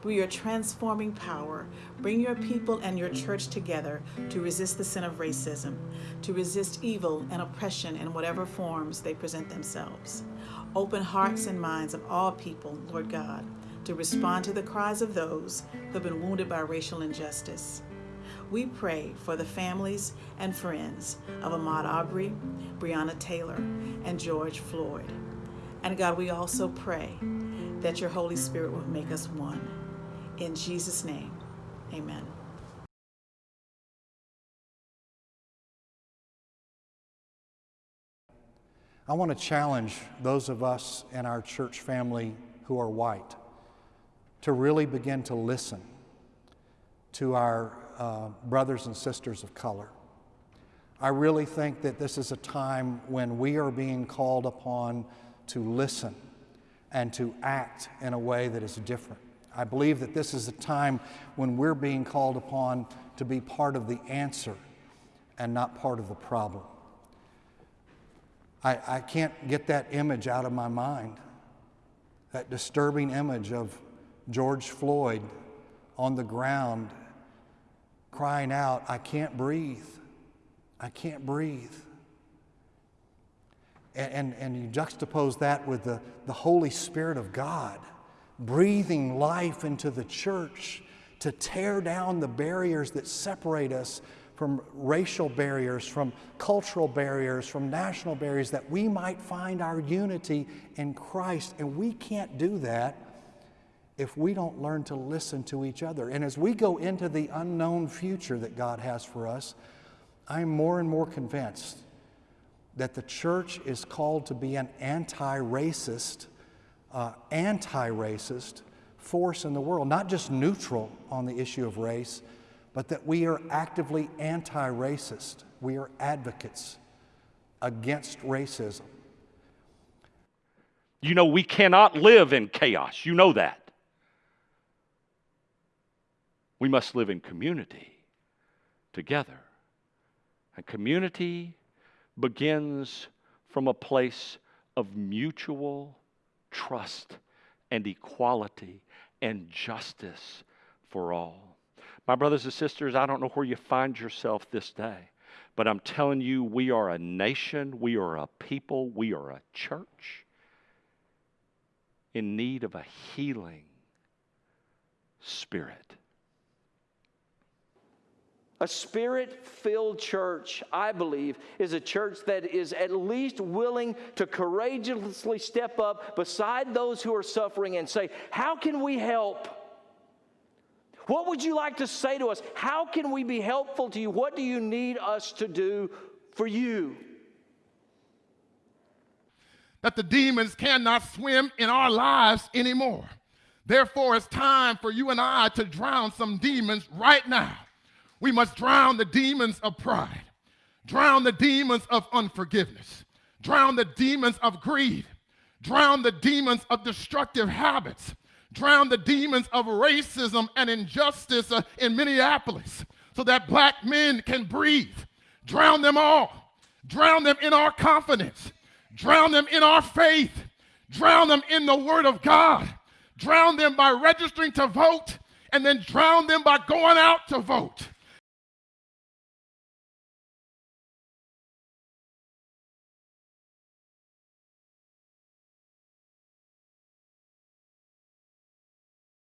through your transforming power, bring your people and your church together to resist the sin of racism, to resist evil and oppression in whatever forms they present themselves. Open hearts and minds of all people, Lord God, to respond to the cries of those who have been wounded by racial injustice. We pray for the families and friends of Ahmaud Arbery, Breonna Taylor, and George Floyd. And God, we also pray that your Holy Spirit will make us one. In Jesus' name, amen. I want to challenge those of us in our church family who are white to really begin to listen to our uh, brothers and sisters of color. I really think that this is a time when we are being called upon to listen and to act in a way that is different. I believe that this is a time when we're being called upon to be part of the answer and not part of the problem. I, I can't get that image out of my mind, that disturbing image of George Floyd on the ground crying out, I can't breathe. I can't breathe. And, and, and, you juxtapose that with the, the Holy Spirit of God breathing life into the church to tear down the barriers that separate us from racial barriers, from cultural barriers, from national barriers, that we might find our unity in Christ. And we can't do that if we don't learn to listen to each other. And as we go into the unknown future that God has for us, I'm more and more convinced that the church is called to be an anti racist, uh, anti racist force in the world, not just neutral on the issue of race, but that we are actively anti racist. We are advocates against racism. You know, we cannot live in chaos. You know that. We must live in community together. And community begins from a place of mutual trust and equality and justice for all. My brothers and sisters, I don't know where you find yourself this day, but I'm telling you, we are a nation, we are a people, we are a church in need of a healing spirit. A spirit filled church, I believe, is a church that is at least willing to courageously step up beside those who are suffering and say, How can we help? What would you like to say to us? How can we be helpful to you? What do you need us to do for you? That the demons cannot swim in our lives anymore. Therefore, it's time for you and I to drown some demons right now. We must drown the demons of pride, drown the demons of unforgiveness, drown the demons of greed, drown the demons of destructive habits, drown the demons of racism and injustice uh, in Minneapolis so that black men can breathe. Drown them all. Drown them in our confidence. Drown them in our faith. Drown them in the Word of God. Drown them by registering to vote and then drown them by going out to vote